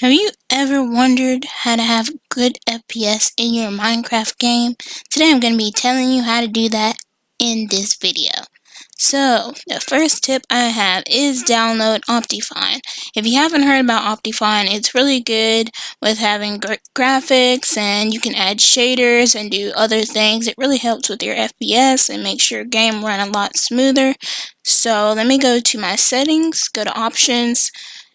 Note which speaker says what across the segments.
Speaker 1: Have you ever wondered how to have good FPS in your Minecraft game? Today I'm going to be telling you how to do that in this video. So, the first tip I have is download Optifine. If you haven't heard about Optifine, it's really good with having great graphics and you can add shaders and do other things. It really helps with your FPS and makes your game run a lot smoother. So, let me go to my settings, go to options,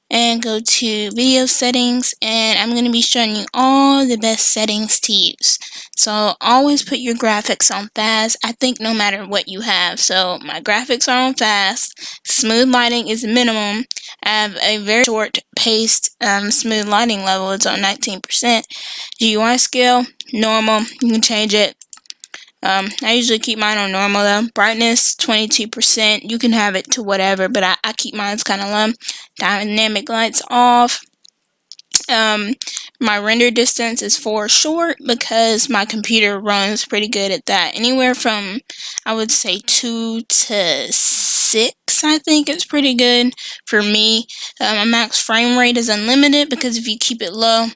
Speaker 1: and go to video settings and I'm going to be showing you all the best settings to use. So always put your graphics on fast, I think no matter what you have. So my graphics are on fast, smooth lighting is minimum, I have a very short paced um, smooth lighting level, it's on 19%. GUI scale, normal, you can change it um, I usually keep mine on normal though. Brightness, 22%. You can have it to whatever, but I, I keep mine kind of low. Dynamic lights off. Um, my render distance is 4 short because my computer runs pretty good at that. Anywhere from, I would say, 2 to 6, I think is pretty good for me. Uh, my max frame rate is unlimited because if you keep it low,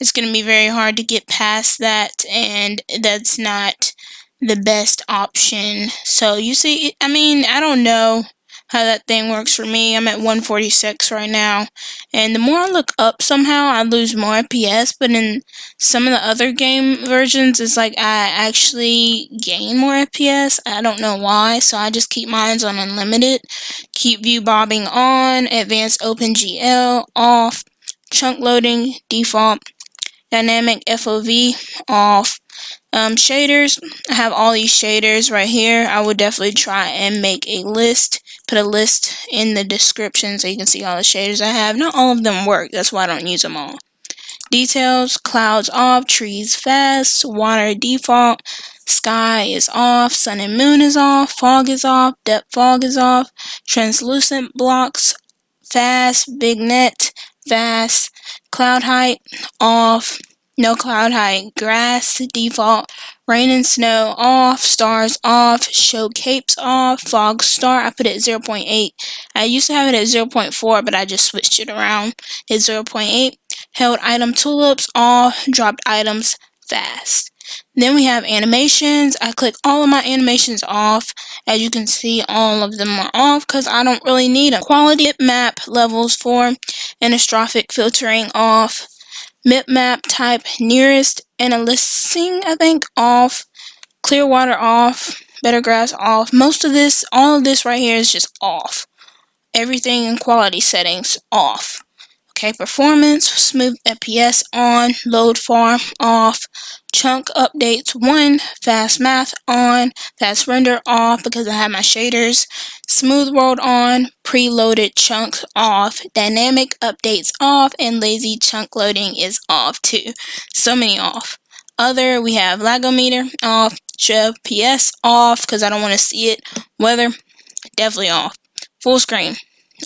Speaker 1: it's going to be very hard to get past that, and that's not the best option. So you see, I mean, I don't know how that thing works for me. I'm at 146 right now. And the more I look up somehow, I lose more FPS. But in some of the other game versions, it's like I actually gain more FPS. I don't know why. So I just keep mine on unlimited. Keep view bobbing on. Advanced OpenGL off. Chunk loading default. Dynamic FOV off. Um, shaders, I have all these shaders right here. I would definitely try and make a list, put a list in the description so you can see all the shaders I have. Not all of them work, that's why I don't use them all. Details, clouds off, trees fast, water default, sky is off, sun and moon is off, fog is off, depth fog is off, translucent blocks, fast, vignette, fast, cloud height, off, no cloud height, grass default, rain and snow off, stars off, show capes off, fog star, I put it at 0.8. I used to have it at 0.4, but I just switched it around. It's 0.8. Held item tooltips off, dropped items fast. Then we have animations. I click all of my animations off. As you can see, all of them are off because I don't really need them. Quality map levels for anisotropic filtering off map type nearest antialiasing I think off Clearwater off better grass off. Most of this all of this right here is just off. Everything in quality settings off okay performance smooth FPS on load farm off chunk updates 1, fast math on, fast render off because I have my shaders, smooth world on, preloaded chunks off, dynamic updates off, and lazy chunk loading is off too. So many off. Other, we have lagometer off, show PS off because I don't want to see it. Weather, definitely off. Full screen,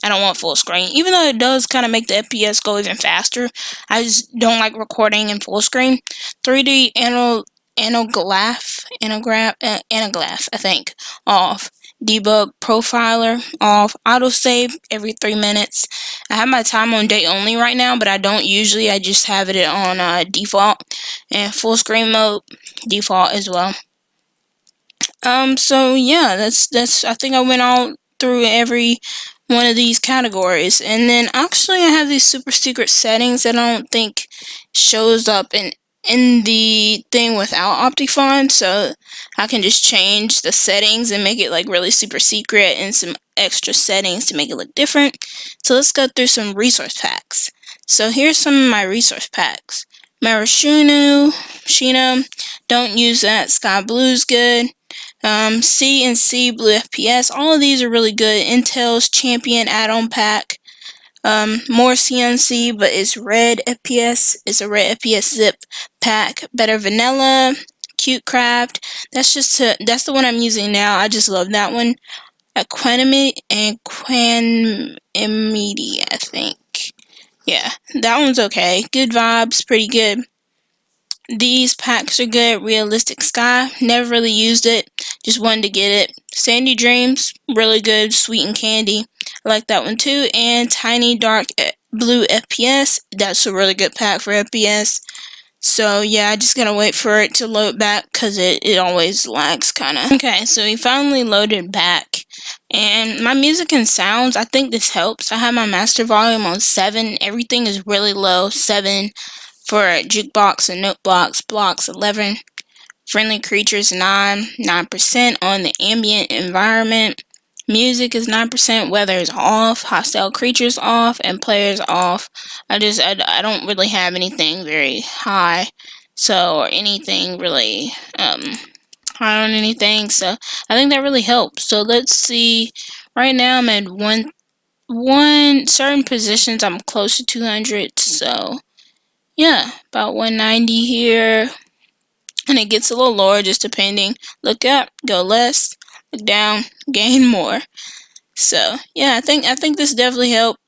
Speaker 1: I don't want full screen. Even though it does kind of make the FPS go even faster, I just don't like recording in full screen. 3D anal anaglyph, anagraph, uh, anaglyph, I think, off. Debug profiler off. Autosave every three minutes. I have my time on day only right now, but I don't usually. I just have it on uh, default. And full screen mode, default as well. Um, so yeah, that's, that's, I think I went all through every one of these categories. And then actually I have these super secret settings that I don't think shows up in in the thing without Optifine so I can just change the settings and make it like really super secret and some extra settings to make it look different. So let's go through some resource packs. So here's some of my resource packs. Marashunu, Shino, don't use that. Sky Blue's good. Um, C and C Blue FPS, all of these are really good. Intel's Champion add-on pack. Um, more CNC, but it's red FPS. It's a red FPS zip pack. Better Vanilla, Cute Craft. That's just to, that's the one I'm using now. I just love that one. Equanimity and Quanimity, I think. Yeah, that one's okay. Good vibes, pretty good. These packs are good. Realistic Sky, never really used it. Just wanted to get it. Sandy Dreams, really good. Sweet and Candy, I like that one too. And Tiny Dark eh, blue FPS. That's a really good pack for FPS. So yeah, I just gotta wait for it to load back because it, it always lags kind of. Okay, so we finally loaded back. And my music and sounds, I think this helps. I have my master volume on 7. Everything is really low. 7 for jukebox and note blocks. Blocks 11. Friendly creatures 9. 9% on the ambient environment. Music is 9%, weather is off, hostile creatures off, and players off. I just, I, I don't really have anything very high, so, or anything really, um, high on anything, so I think that really helps. So let's see, right now I'm at one, one, certain positions I'm close to 200, so, yeah, about 190 here, and it gets a little lower just depending. Look up, go less, look down, gain more. So yeah, I think I think this definitely helped,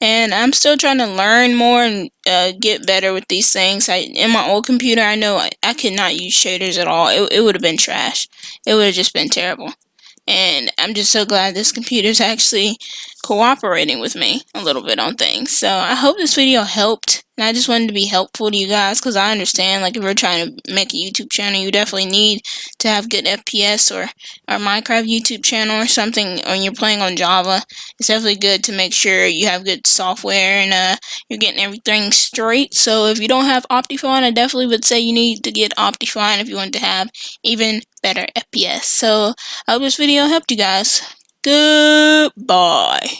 Speaker 1: and I'm still trying to learn more and uh, get better with these things. I in my old computer, I know I, I could not use shaders at all. It it would have been trash. It would have just been terrible and I'm just so glad this computer is actually cooperating with me a little bit on things. So I hope this video helped, and I just wanted to be helpful to you guys because I understand, like, if you're trying to make a YouTube channel, you definitely need to have good FPS or, or Minecraft YouTube channel or something when you're playing on Java. It's definitely good to make sure you have good software and uh, you're getting everything straight. So if you don't have Optifine, I definitely would say you need to get Optifine if you want to have even better FPS. So I hope this video helped you guys. Goodbye.